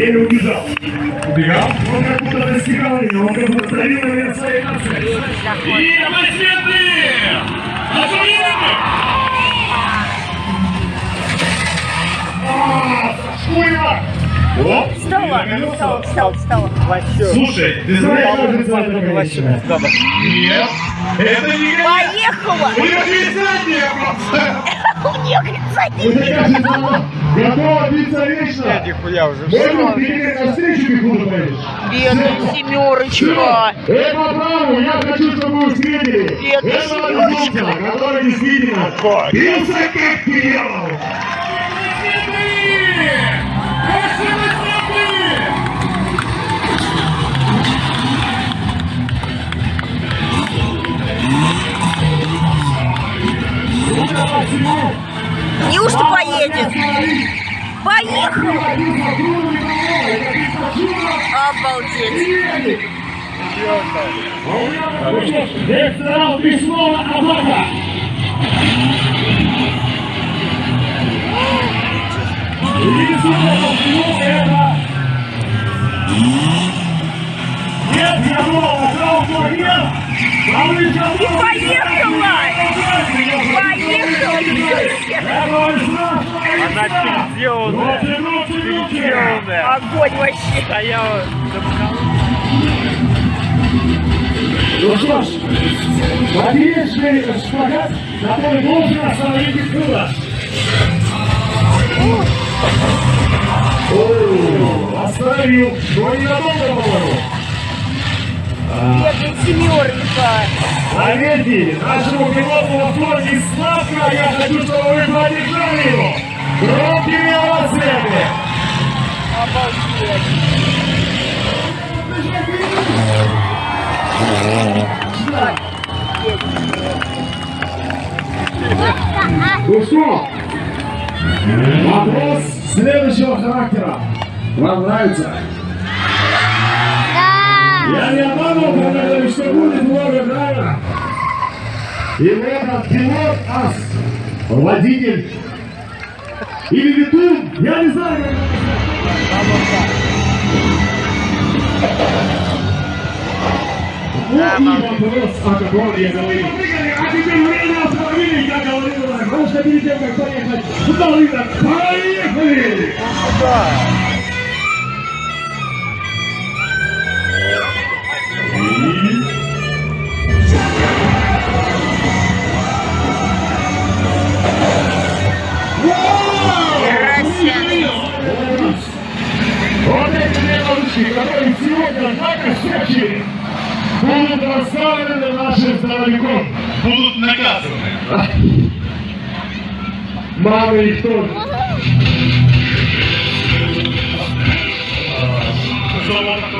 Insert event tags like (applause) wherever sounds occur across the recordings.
Или убежал. Убегал. Он как будто достигал меня, он как давил на меня своей нацией. И аплодисменты! Аплодисменты! А, Шкуя! Встала, встала, встала, встала. Слушай, ты знаешь, что это называется? Нет. Это не я. Поехала! У нее просто. (laughs) У готова биться вечно. Нихуя уже. Можно ты на встречу пехоту поедешь? Бедная семерочка. Это правда, я хочу, чтобы вы встретили. Бедная семерочка. Который действительно бился как дьявол. Неужто поедет? Поехала! Обалдеть! Ресторан всего это... Нет, И поехала! Она переделанная. Переделанная. Огонь вообще! А я вот Ну что ж, поперечный шпагат, который должен остановить Икула. О, Остановил, но ненадолго, по-моему. Бедная семерочка! Заметьте, нашему пилоту во флоте славка, я хочу, чтобы вы поддержали его. Громкими овациями. Обалдеть! Ну что, вопрос следующего характера. Вам нравится? Я не обманул, когда что будет много драйва. И этот пилот ас, водитель или летун, я не знаю. Вот и вопрос, о котором я говорил. А теперь время автомобилей, я говорил, что перед тем, как поехать в долину, поехали! Вот эти ручки, которые сегодня накосячили, будут расставлены нашим здоровяком. Будут наказаны. Мамы их тоже. А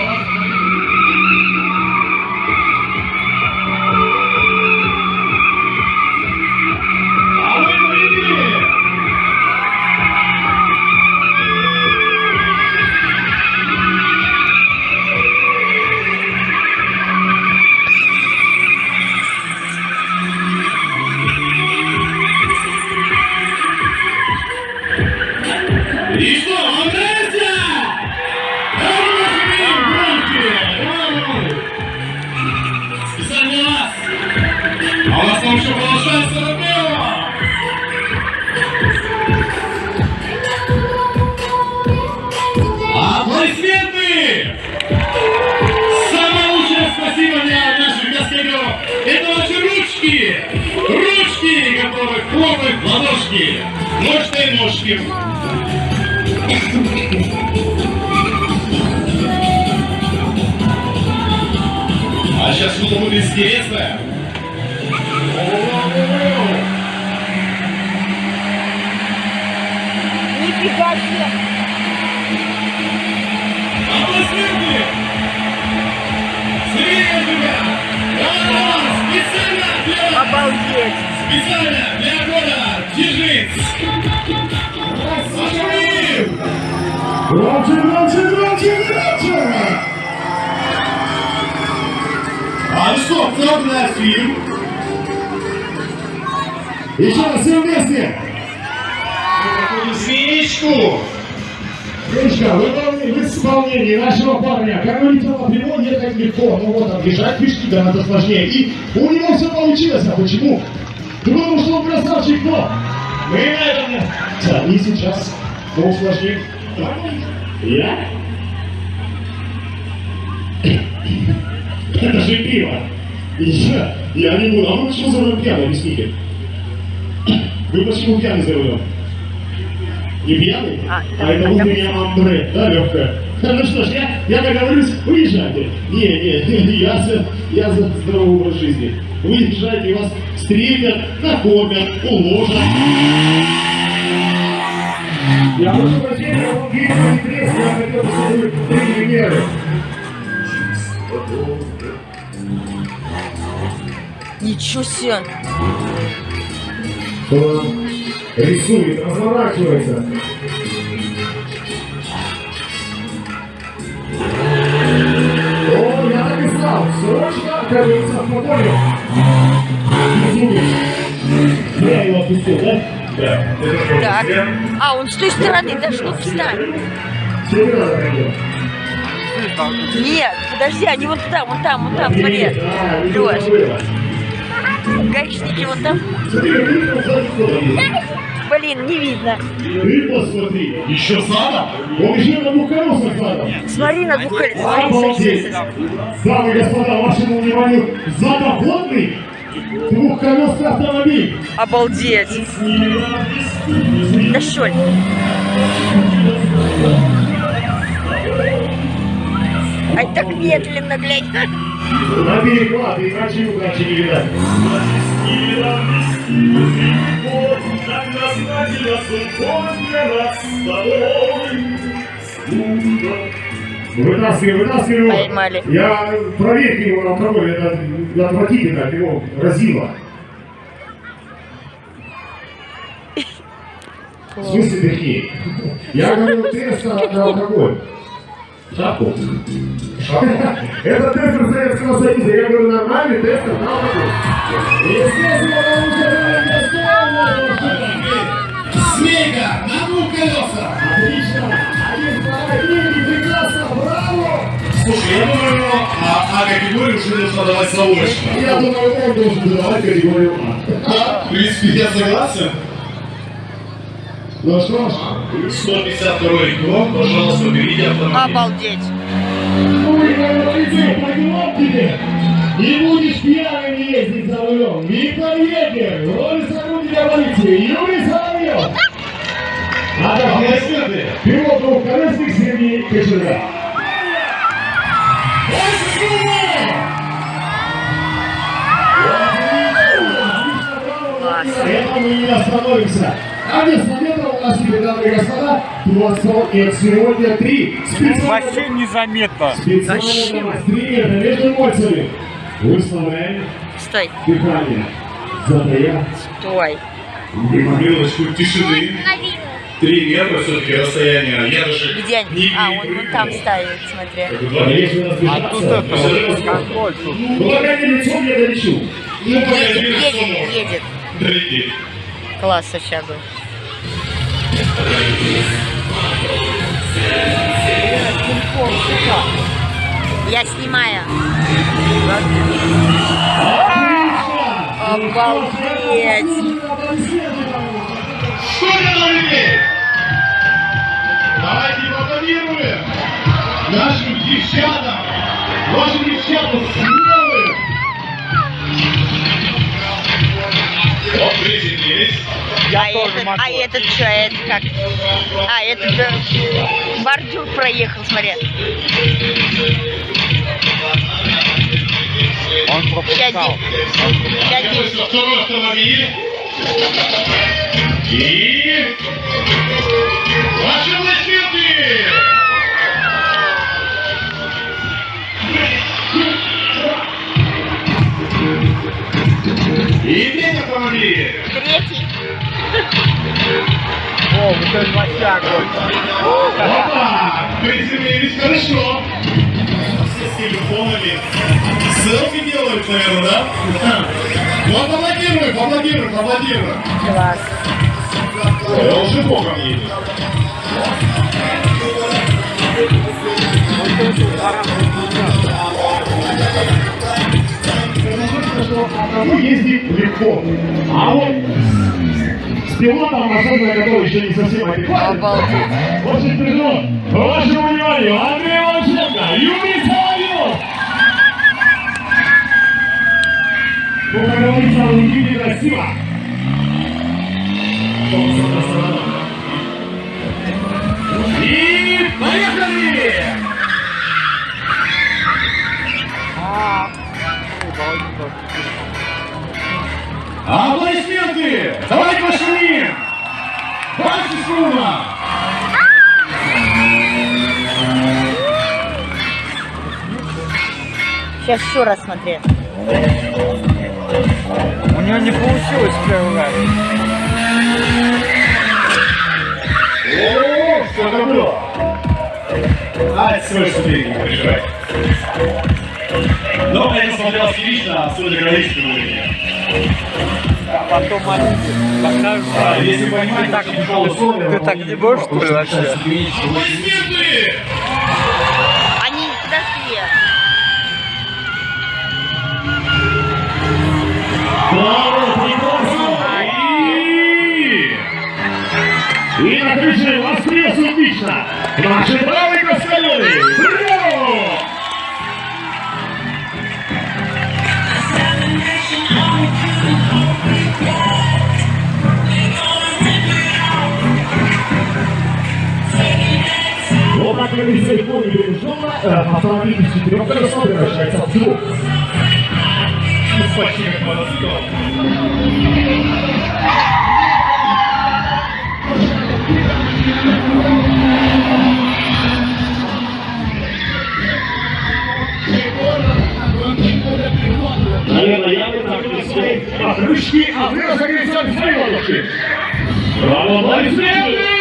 Самое лучшее спасибо для наших каскадеров! Это ваши ручки! Ручки, которые хлопают в ладошки! Ножки! А сейчас что-то будет интересное. Нифига себе! Аплодисменты! Сергей, ребят! Давай, специально для, Обалдеть! специально для года Дзержинц! Пошли! Громче, громче, громче, громче! А ну что, кто наш фильм? Еще раз все вместе! Свечку! Вы в исполнении нашего парня. По прямой ехать легко. Ну вот, объезжать пешки гораздо сложнее. И у него все получилось. А почему? Да потому что он красавчик, но мы на этом... Да, и сейчас мы усложним. Я? Это же пиво. Я, я не буду. А вы почему за рулем пьяный, объясните? Вы почему пьяный за рулем? Не пьяный? А, да, это да, утренняя амбре, да, легкая? (laughs) Ну что ж, я, я договорюсь, уезжайте. Не, не, (laughs) я за, я за здоровый образ жизни. Уезжайте, вас встретят, накормят, уложат. Я прошу прощения, видел не треск, я хотел бы три меры. Ничего себе. Рисует, разворачивается. О, я написал, срочно, как говорится, в погоню. Рисует. Я его отпустил, да? Да. Так. А, он с той стороны, надо пойдем. Нет, подожди, они вон туда, вон там, вон там, смотри. Видно Лёш. Гаишники вон там. Блин, не видно. Ты посмотри. Еще задом? Он еще на двух колесах задом. Смотри на двух колесах. Смотри, смотри, Обалдеть! Дамы и господа, вашему вниманию задоходный двухколесный автомобиль. Обалдеть. Да что ли? Ай, так медленно, глядь. На переклад, иначе удачи не видать. Вытаскивай, вытаскивай его. Поймали. Я проверьте его на алкоголь, это отвратительно, от него разило. В смысле дыхни? Я говорю тест на алкоголь. Шапку. Это тест Советского Союза. Я говорю, нормальный тест. Естественно, достоинно. Змейка на двух колесах. Отлично. Один, второй, третий, прекрасно, браво! Слушай, я думаю, а, а категорию уже нужно давать заочно. Я думаю, он должен выдавать категорию А. Да, в принципе, я согласен. Ну что ж, 152 круг, пожалуйста, берите автомобиль. Обалдеть. Ой, говорите, пойдем тебе. Не будешь пьяным ездить за рулем. Виктор Егер, роль сотрудника полиции, Юрий Соловьев. А также Аплодисменты. пилот двухколесных Сергей Кочерга. Класс. Это мы не остановимся. А вместо теперь, дамы и господа, 20 и сегодня три специальных Вообще незаметно. Специально вас три метра между эмоциями. Выставляем Стой, дыхание. Затая. стой. Минуточку тишины. Три метра все-таки расстояние. Я даже Где они? не А, он вон там стоит, смотри. А А тут это, контроль тут. ну пока не лицом я долечу. Ну, Едет, едет, едет. Класс был. Я снимаю. Обалдеть. Это за людей? Давайте поаплодируем нашим девчатам. Ваши девчата Я а, тоже этот, могу. а этот что, это как? А, этот э, бордюр проехал, смотри. Он пропускал. слышу второй автомобиль. И... Ваши аплодисменты! И Вот это лосяк. Опа! Приземлились хорошо. С телефонами. Селфи делают, наверное, да? Ну, аплодируем, аплодируем, аплодируем. Класс. Я уже богом едет. Вот это одному ездить легко. А вот с пилотом, особенно который еще не совсем адекватен, очень тяжело. Вашему вниманию, Андрей Волченко, Юрий Соловьев. Ну, как говорится, в Никите красиво. И Аплодисменты! Давайте пошумим! Дальше шума! Сейчас еще раз смотри. У него не получилось первый раз. О, что это было? А, всего лишь ступеньки, не переживайте. Но это смотрелось лично, судя граничным уровнем. А потом покажут. А, Если понимаете, так, ты так не можешь, что ли, вообще? Они подошли. И... На крыше воскрес отлично! Наши Вот так как из всех полей пережженно, автомобиль из четырех колесов превращается в двух. Почти как мотоцикл. Наверное, я бы так не свои покрышки, а вы разогреваете свои лодочки. Браво, аплодисменты!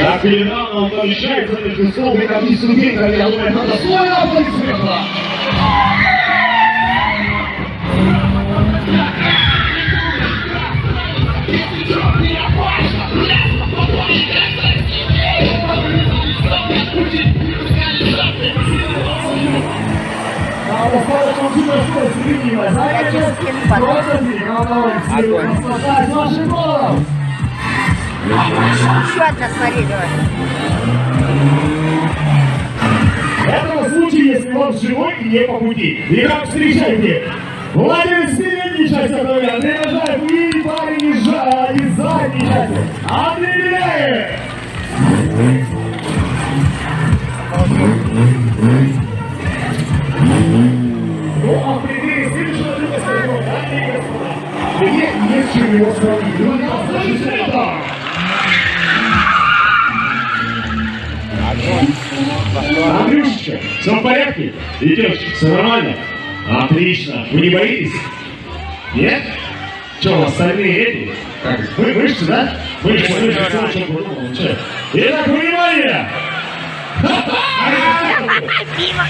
Так или рано он помещается между столбиком и ступеньками, я думаю, это достойно аплодисмента. А наслаждаясь вашим голом. Еще одна, смотри, давай. В этом случае, если он живой и не по пути. Итак, встречайте. Владелец передней части автомобиля Нажаев и парень из задней части Андрей Беляев. Чем его сравнить. Ну. Андрюшечка, все в порядке? Идешь, все нормально? Отлично. Вы не боитесь? Нет? Что, у вас стальные эти? Как? Вы мышцы, да? Мышцы, мышцы, все. Ну, чё? Итак, внимание! (laughs) Дима.